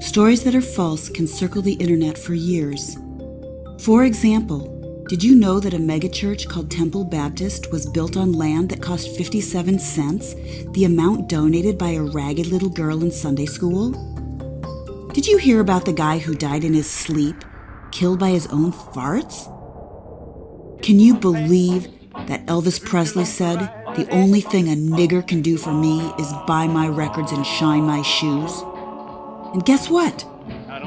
Stories that are false can circle the internet for years. For example, did you know that a megachurch called Temple Baptist was built on land that cost 57 cents, the amount donated by a ragged little girl in Sunday school? Did you hear about the guy who died in his sleep, killed by his own farts? Can you believe that Elvis Presley said, The only thing a nigger can do for me is buy my records and shine my shoes? And guess what?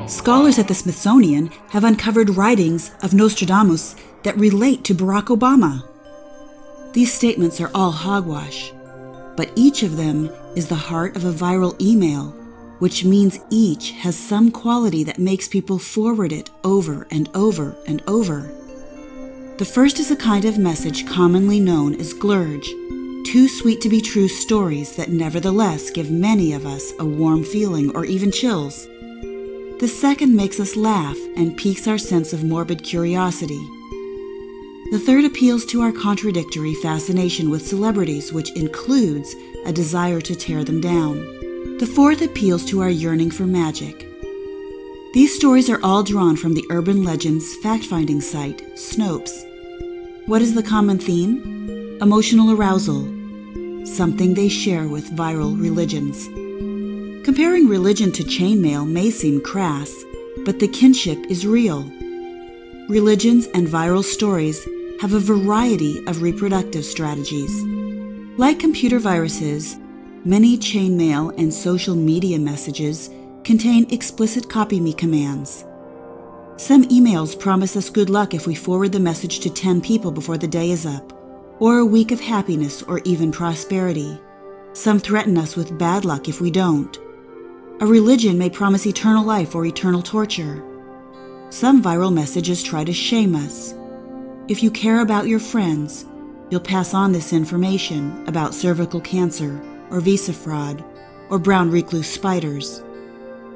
Scholars at the Smithsonian have uncovered writings of Nostradamus that relate to Barack Obama. These statements are all hogwash, but each of them is the heart of a viral email, which means each has some quality that makes people forward it over and over and over. The first is a kind of message commonly known as glurge, too sweet to be true stories that nevertheless give many of us a warm feeling or even chills. The second makes us laugh and piques our sense of morbid curiosity. The third appeals to our contradictory fascination with celebrities, which includes a desire to tear them down. The fourth appeals to our yearning for magic. These stories are all drawn from the urban legends fact finding site, Snopes. What is the common theme? Emotional arousal, something they share with viral religions. Comparing religion to chainmail may seem crass, but the kinship is real. Religions and viral stories have a variety of reproductive strategies. Like computer viruses, many chainmail and social media messages contain explicit copy me commands. Some emails promise us good luck if we forward the message to 10 people before the day is up or a week of happiness or even prosperity. Some threaten us with bad luck if we don't. A religion may promise eternal life or eternal torture. Some viral messages try to shame us. If you care about your friends, you'll pass on this information about cervical cancer or visa fraud or brown recluse spiders.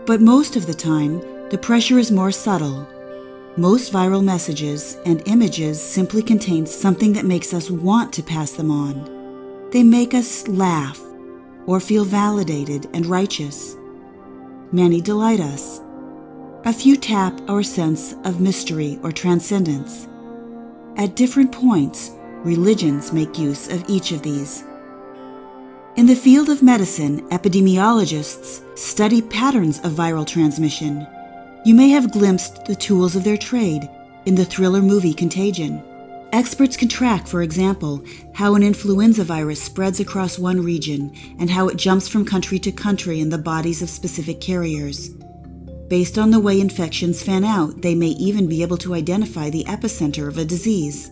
But most of the time, the pressure is more subtle most viral messages and images simply contain something that makes us want to pass them on. They make us laugh or feel validated and righteous. Many delight us. A few tap our sense of mystery or transcendence. At different points, religions make use of each of these. In the field of medicine, epidemiologists study patterns of viral transmission you may have glimpsed the tools of their trade in the thriller movie Contagion. Experts can track, for example, how an influenza virus spreads across one region and how it jumps from country to country in the bodies of specific carriers. Based on the way infections fan out, they may even be able to identify the epicenter of a disease.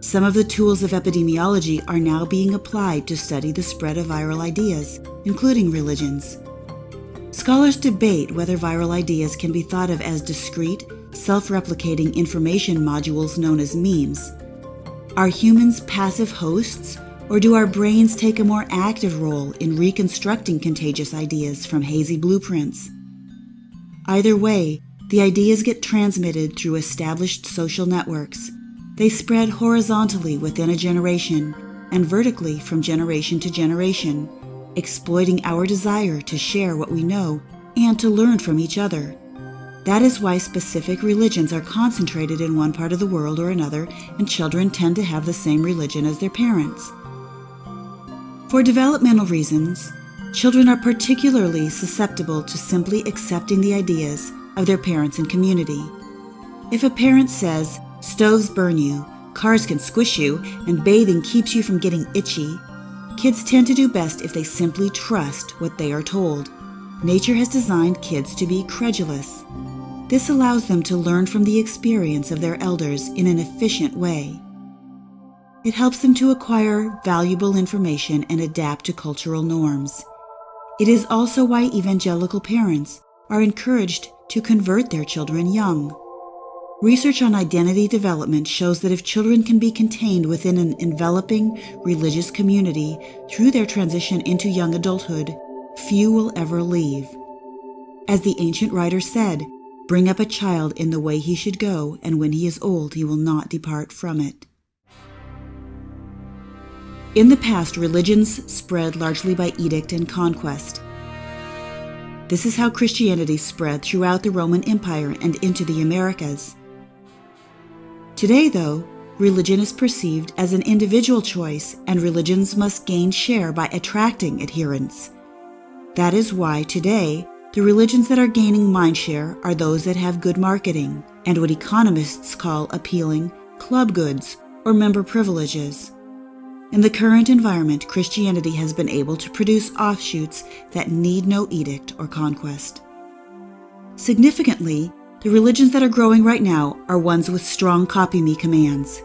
Some of the tools of epidemiology are now being applied to study the spread of viral ideas, including religions. Scholars debate whether viral ideas can be thought of as discrete, self replicating information modules known as memes. Are humans passive hosts, or do our brains take a more active role in reconstructing contagious ideas from hazy blueprints? Either way, the ideas get transmitted through established social networks. They spread horizontally within a generation and vertically from generation to generation exploiting our desire to share what we know and to learn from each other. That is why specific religions are concentrated in one part of the world or another, and children tend to have the same religion as their parents. For developmental reasons, children are particularly susceptible to simply accepting the ideas of their parents and community. If a parent says, stoves burn you, cars can squish you, and bathing keeps you from getting itchy, Kids tend to do best if they simply trust what they are told. Nature has designed kids to be credulous. This allows them to learn from the experience of their elders in an efficient way. It helps them to acquire valuable information and adapt to cultural norms. It is also why evangelical parents are encouraged to convert their children young. Research on identity development shows that if children can be contained within an enveloping religious community through their transition into young adulthood, few will ever leave. As the ancient writer said, Bring up a child in the way he should go, and when he is old, he will not depart from it. In the past, religions spread largely by edict and conquest. This is how Christianity spread throughout the Roman Empire and into the Americas. Today, though, religion is perceived as an individual choice, and religions must gain share by attracting adherents. That is why today, the religions that are gaining mindshare are those that have good marketing and what economists call appealing club goods or member privileges. In the current environment, Christianity has been able to produce offshoots that need no edict or conquest. Significantly, the religions that are growing right now are ones with strong copy me commands.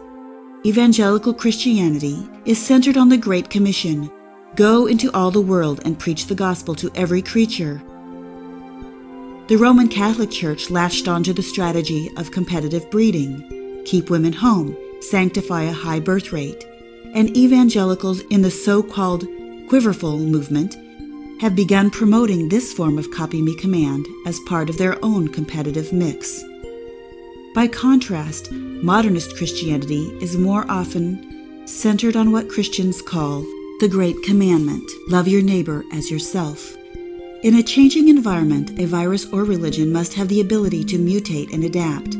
Evangelical Christianity is centered on the Great Commission go into all the world and preach the gospel to every creature. The Roman Catholic Church latched onto the strategy of competitive breeding keep women home, sanctify a high birth rate and evangelicals in the so called Quiverful movement have begun promoting this form of copy me command as part of their own competitive mix. By contrast, modernist Christianity is more often centered on what Christians call the Great Commandment love your neighbor as yourself. In a changing environment, a virus or religion must have the ability to mutate and adapt.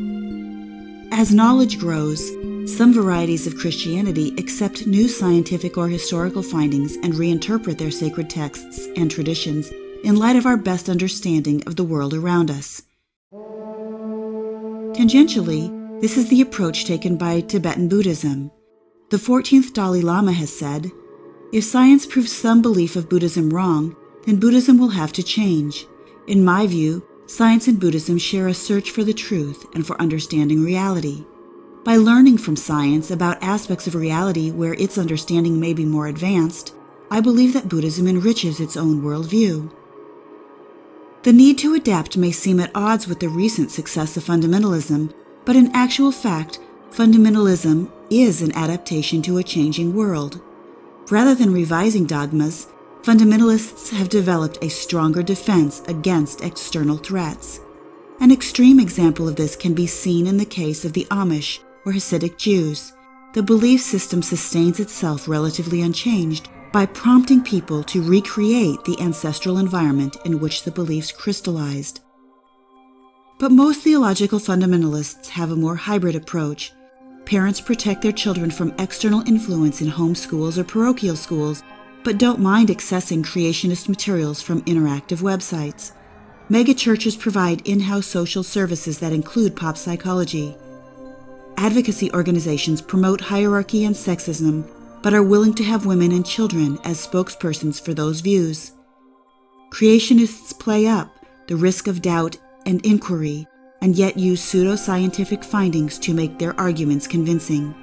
As knowledge grows, some varieties of Christianity accept new scientific or historical findings and reinterpret their sacred texts and traditions in light of our best understanding of the world around us. Tangentially, this is the approach taken by Tibetan Buddhism. The 14th Dalai Lama has said If science proves some belief of Buddhism wrong, then Buddhism will have to change. In my view, science and Buddhism share a search for the truth and for understanding reality. By learning from science about aspects of reality where its understanding may be more advanced, I believe that Buddhism enriches its own worldview. The need to adapt may seem at odds with the recent success of fundamentalism, but in actual fact, fundamentalism is an adaptation to a changing world. Rather than revising dogmas, fundamentalists have developed a stronger defense against external threats. An extreme example of this can be seen in the case of the Amish, or Hasidic Jews, the belief system sustains itself relatively unchanged by prompting people to recreate the ancestral environment in which the beliefs crystallized. But most theological fundamentalists have a more hybrid approach. Parents protect their children from external influence in home schools or parochial schools, but don't mind accessing creationist materials from interactive websites. Megachurches provide in house social services that include pop psychology. Advocacy organizations promote hierarchy and sexism, but are willing to have women and children as spokespersons for those views. Creationists play up the risk of doubt and inquiry, and yet use pseudoscientific findings to make their arguments convincing.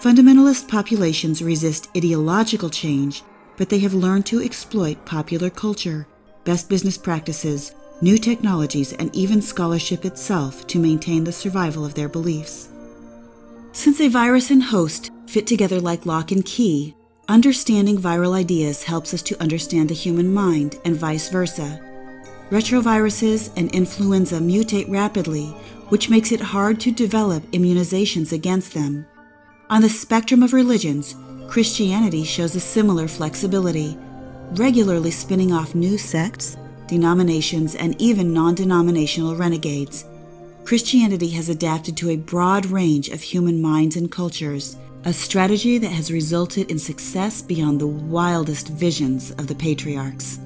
Fundamentalist populations resist ideological change, but they have learned to exploit popular culture, best business practices, new technologies, and even scholarship itself to maintain the survival of their beliefs. Since a virus and host fit together like lock and key, understanding viral ideas helps us to understand the human mind and vice versa. Retroviruses and influenza mutate rapidly, which makes it hard to develop immunizations against them. On the spectrum of religions, Christianity shows a similar flexibility, regularly spinning off new sects, denominations, and even non denominational renegades Christianity has adapted to a broad range of human minds and cultures, a strategy that has resulted in success beyond the wildest visions of the patriarchs.